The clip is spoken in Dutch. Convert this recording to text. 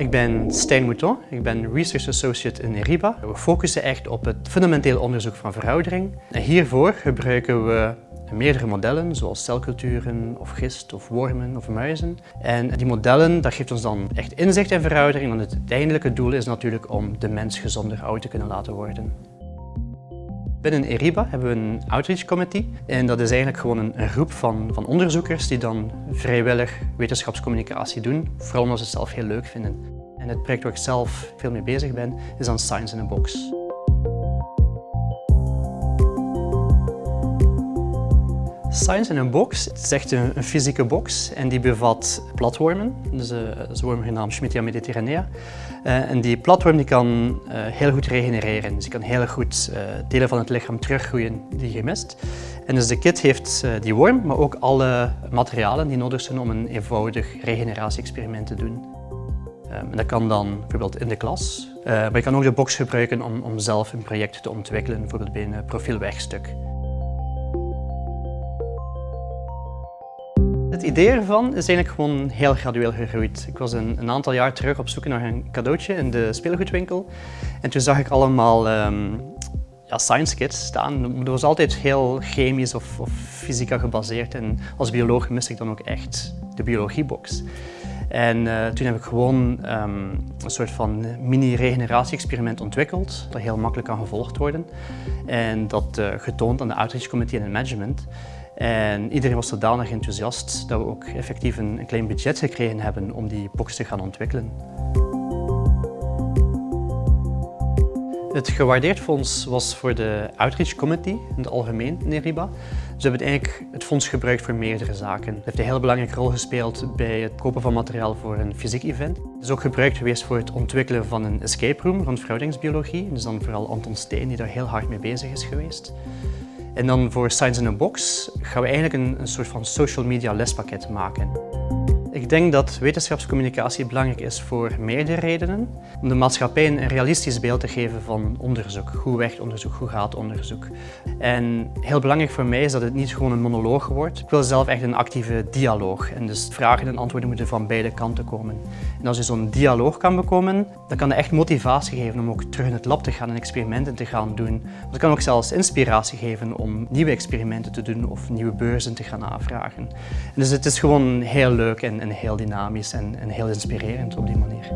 Ik ben Stijn Mouton, ik ben Research Associate in ERIBA. We focussen echt op het fundamenteel onderzoek van veroudering. En hiervoor gebruiken we meerdere modellen, zoals celculturen of gist of wormen of muizen. En die modellen, dat geeft ons dan echt inzicht in veroudering, want het uiteindelijke doel is natuurlijk om de mens gezonder oud te kunnen laten worden. Binnen ERIBA hebben we een outreach committee en dat is eigenlijk gewoon een, groep van, van onderzoekers die dan vrijwillig wetenschapscommunicatie doen, vooral omdat ze het zelf heel leuk vinden. En het project waar ik zelf veel mee bezig ben, is dan Science in a Box. Science in a Box het is echt een, een, fysieke box en die bevat platwormen. Dus, een worm genaamd Schmittia mediterranea. Uh, en die platworm die kan uh, heel goed regenereren. Dus die kan heel goed delen van het lichaam teruggroeien die je mist. En dus de kit heeft die worm, maar ook alle materialen die nodig zijn om een eenvoudig regeneratie-experiment te doen. Um, dat kan dan bijvoorbeeld in de klas, maar je kan ook de box gebruiken om, om zelf een project te ontwikkelen, bijvoorbeeld bij een profielwegstuk. Het idee ervan is eigenlijk gewoon heel gradueel gegroeid. Ik was een, een, aantal jaar terug op zoek naar een cadeautje in de speelgoedwinkel. En toen zag ik allemaal um, ja, science kits staan. Dat was altijd heel chemisch of, of fysica gebaseerd. En als bioloog miste ik dan ook echt de biologiebox. En uh, toen heb ik gewoon um, een soort van mini-regeneratie-experiment ontwikkeld, dat heel makkelijk kan gevolgd worden. En dat uh, getoond aan de Outreach Committee en het management. En iedereen was zodanig enthousiast dat we ook effectief een, klein budget gekregen hebben om die box te gaan ontwikkelen. Het gewaardeerd fonds was voor de Outreach Committee in het algemeen in ERIBA. We hebben eigenlijk het fonds gebruikt voor meerdere zaken. Het heeft een heel belangrijke rol gespeeld bij het kopen van materiaal voor een fysiek event. Het is ook gebruikt geweest voor het ontwikkelen van een escape room rond verhoudingsbiologie. Dus dan vooral Anton Steen die daar heel hard mee bezig is geweest. En dan voor Science in a Box gaan we eigenlijk een, een soort van social media lespakket maken. Ik denk dat wetenschapscommunicatie belangrijk is voor meerdere redenen. Om de maatschappij een realistisch beeld te geven van onderzoek. Hoe werkt onderzoek? Hoe gaat onderzoek? En heel belangrijk voor mij is dat het niet gewoon een monoloog wordt. Ik wil zelf echt een actieve dialoog. En dus vragen en antwoorden moeten van beide kanten komen. En als je zo'n dialoog kan bekomen, dan kan dat echt motivatie geven om ook terug in het lab te gaan en experimenten te gaan doen. Dat kan ook zelfs inspiratie geven om nieuwe experimenten te doen of nieuwe beurzen te gaan aanvragen. En dus het is gewoon heel leuk en, en heel dynamisch en, en heel inspirerend op die manier.